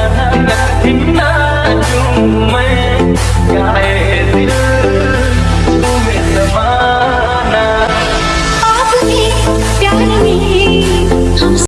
Pajana Pajana Pindah cuma